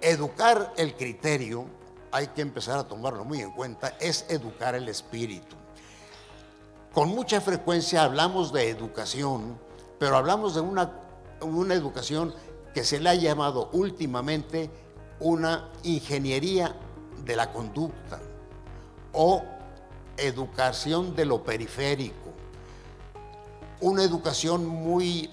Educar el criterio, hay que empezar a tomarlo muy en cuenta, es educar el espíritu. Con mucha frecuencia hablamos de educación, pero hablamos de una, una educación que se le ha llamado últimamente una ingeniería de la conducta o educación de lo periférico. Una educación muy,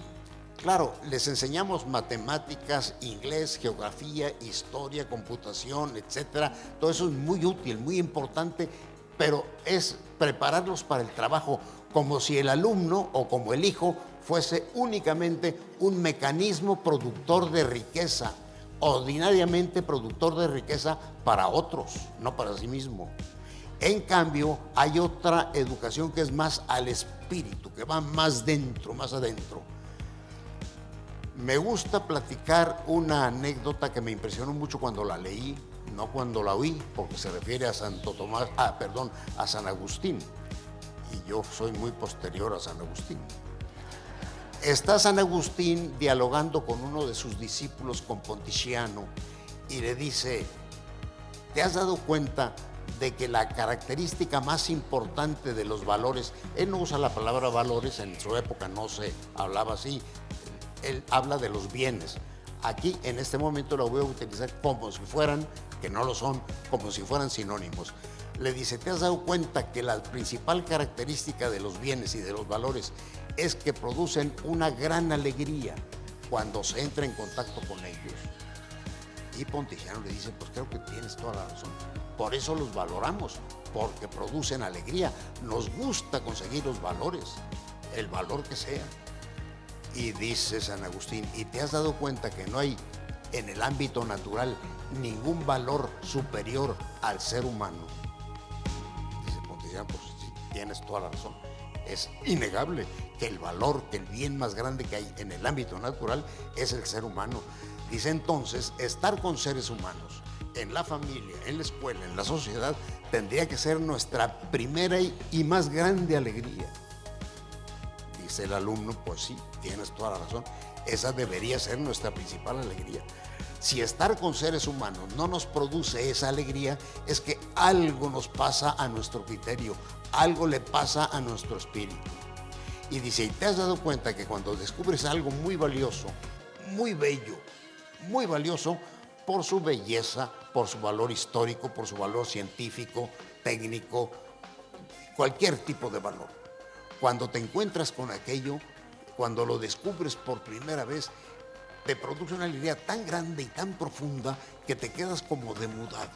claro, les enseñamos matemáticas, inglés, geografía, historia, computación, etcétera. Todo eso es muy útil, muy importante, pero es prepararlos para el trabajo como si el alumno o como el hijo fuese únicamente un mecanismo productor de riqueza, ordinariamente productor de riqueza para otros, no para sí mismo. En cambio, hay otra educación que es más al espíritu, que va más dentro, más adentro. Me gusta platicar una anécdota que me impresionó mucho cuando la leí, no cuando la oí, porque se refiere a Santo Tomás, ah, perdón, a San Agustín. Y yo soy muy posterior a San Agustín. Está San Agustín dialogando con uno de sus discípulos, con Ponticiano, y le dice, ¿te has dado cuenta de que la característica más importante de los valores, él no usa la palabra valores, en su época no se hablaba así, él habla de los bienes. Aquí en este momento lo voy a utilizar como si fueran, que no lo son, como si fueran sinónimos. Le dice, ¿te has dado cuenta que la principal característica de los bienes y de los valores es que producen una gran alegría cuando se entra en contacto con ellos? Y Ponticiano le dice, pues creo que tienes toda la razón. Por eso los valoramos, porque producen alegría. Nos gusta conseguir los valores, el valor que sea. Y dice San Agustín, ¿y te has dado cuenta que no hay en el ámbito natural ningún valor superior al ser humano? Dice Ponticiano, pues sí, tienes toda la razón. Es innegable que el valor, que el bien más grande que hay en el ámbito natural es el ser humano. Dice entonces, estar con seres humanos en la familia, en la escuela, en la sociedad, tendría que ser nuestra primera y más grande alegría. El alumno, pues sí, tienes toda la razón, esa debería ser nuestra principal alegría. Si estar con seres humanos no nos produce esa alegría, es que algo nos pasa a nuestro criterio, algo le pasa a nuestro espíritu. Y dice, ¿y te has dado cuenta que cuando descubres algo muy valioso, muy bello, muy valioso, por su belleza, por su valor histórico, por su valor científico, técnico, cualquier tipo de valor. Cuando te encuentras con aquello, cuando lo descubres por primera vez, te produce una alegría tan grande y tan profunda que te quedas como demudado.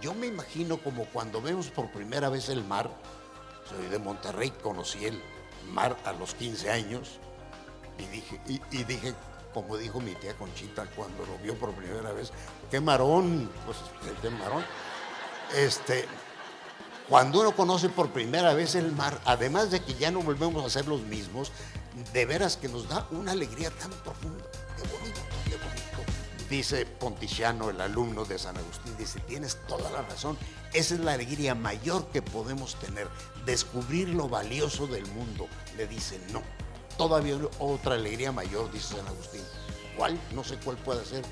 Yo me imagino como cuando vemos por primera vez el mar, soy de Monterrey, conocí el mar a los 15 años y dije, y, dije como dijo mi tía Conchita cuando lo vio por primera vez, qué marón, pues qué marón. Este, cuando uno conoce por primera vez el mar, además de que ya no volvemos a ser los mismos, de veras que nos da una alegría tan profunda. Qué bonito, qué bonito. Dice Ponticiano, el alumno de San Agustín, dice, tienes toda la razón. Esa es la alegría mayor que podemos tener, descubrir lo valioso del mundo. Le dice, no, todavía otra alegría mayor, dice San Agustín. ¿Cuál? No sé cuál puede ser.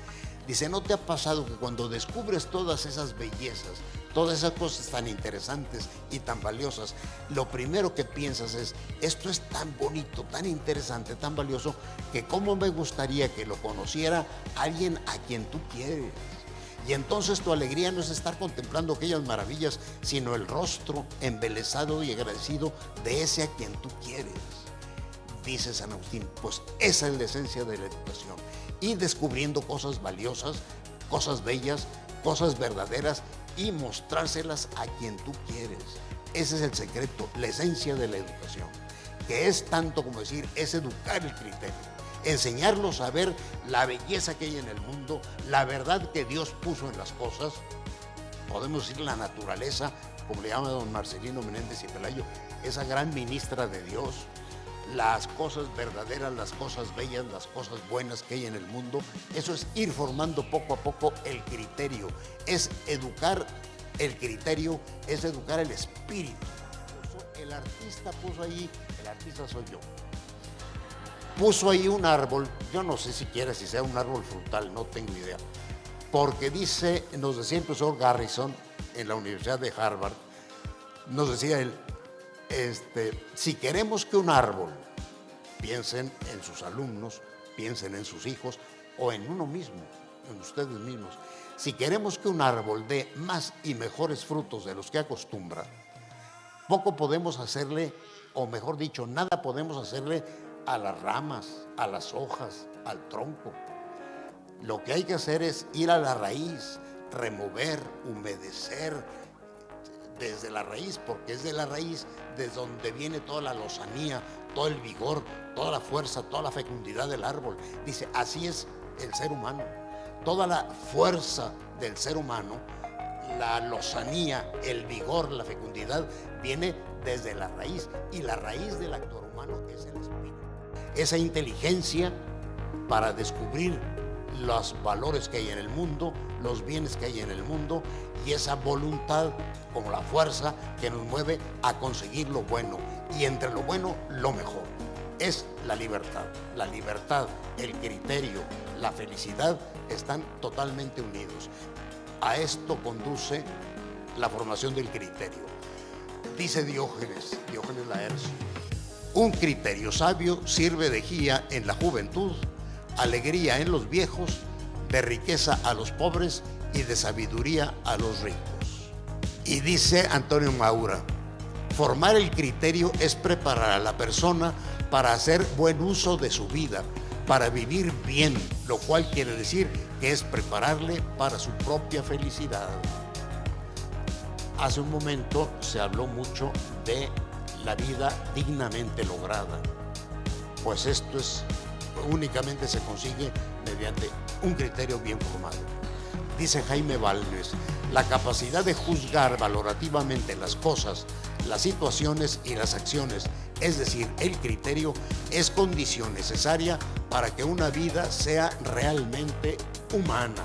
Dice, ¿no te ha pasado que cuando descubres todas esas bellezas, todas esas cosas tan interesantes y tan valiosas, lo primero que piensas es, esto es tan bonito, tan interesante, tan valioso, que cómo me gustaría que lo conociera alguien a quien tú quieres? Y entonces tu alegría no es estar contemplando aquellas maravillas, sino el rostro embelesado y agradecido de ese a quien tú quieres dice San Agustín, pues esa es la esencia de la educación. Y descubriendo cosas valiosas, cosas bellas, cosas verdaderas y mostrárselas a quien tú quieres. Ese es el secreto, la esencia de la educación, que es tanto como decir, es educar el criterio, enseñarlos a ver la belleza que hay en el mundo, la verdad que Dios puso en las cosas, podemos decir la naturaleza, como le llama don Marcelino Menéndez y Pelayo, esa gran ministra de Dios, las cosas verdaderas, las cosas bellas, las cosas buenas que hay en el mundo. Eso es ir formando poco a poco el criterio. Es educar el criterio, es educar el espíritu. El artista puso ahí, el artista soy yo, puso ahí un árbol, yo no sé siquiera si sea un árbol frutal, no tengo idea, porque dice, nos decía el profesor Garrison en la Universidad de Harvard, nos decía él, este, si queremos que un árbol, piensen en sus alumnos, piensen en sus hijos o en uno mismo, en ustedes mismos, si queremos que un árbol dé más y mejores frutos de los que acostumbra, poco podemos hacerle, o mejor dicho, nada podemos hacerle a las ramas, a las hojas, al tronco. Lo que hay que hacer es ir a la raíz, remover, humedecer desde la raíz, porque es de la raíz de donde viene toda la lozanía, todo el vigor, toda la fuerza, toda la fecundidad del árbol. Dice, así es el ser humano. Toda la fuerza del ser humano, la lozanía, el vigor, la fecundidad, viene desde la raíz. Y la raíz del actor humano es el espíritu. Esa inteligencia para descubrir los valores que hay en el mundo, los bienes que hay en el mundo y esa voluntad como la fuerza que nos mueve a conseguir lo bueno y entre lo bueno lo mejor. Es la libertad. La libertad, el criterio, la felicidad están totalmente unidos. A esto conduce la formación del criterio. Dice Diógenes, Diógenes Laercio, un criterio sabio sirve de guía en la juventud alegría en los viejos, de riqueza a los pobres y de sabiduría a los ricos. Y dice Antonio Maura, formar el criterio es preparar a la persona para hacer buen uso de su vida, para vivir bien, lo cual quiere decir que es prepararle para su propia felicidad. Hace un momento se habló mucho de la vida dignamente lograda. Pues esto es únicamente se consigue mediante un criterio bien formado. Dice Jaime Valdes, la capacidad de juzgar valorativamente las cosas, las situaciones y las acciones, es decir, el criterio, es condición necesaria para que una vida sea realmente humana.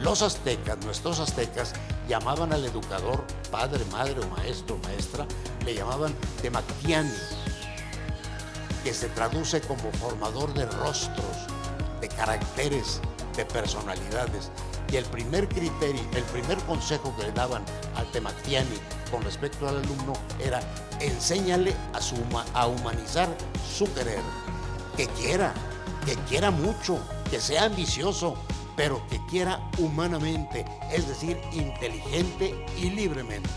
Los aztecas, nuestros aztecas, llamaban al educador, padre, madre o maestro, maestra, le llamaban temactiani, que se traduce como formador de rostros, de caracteres, de personalidades. Y el primer criterio, el primer consejo que le daban al Temactiani con respecto al alumno era enséñale a, a humanizar su querer, que quiera, que quiera mucho, que sea ambicioso, pero que quiera humanamente, es decir, inteligente y libremente.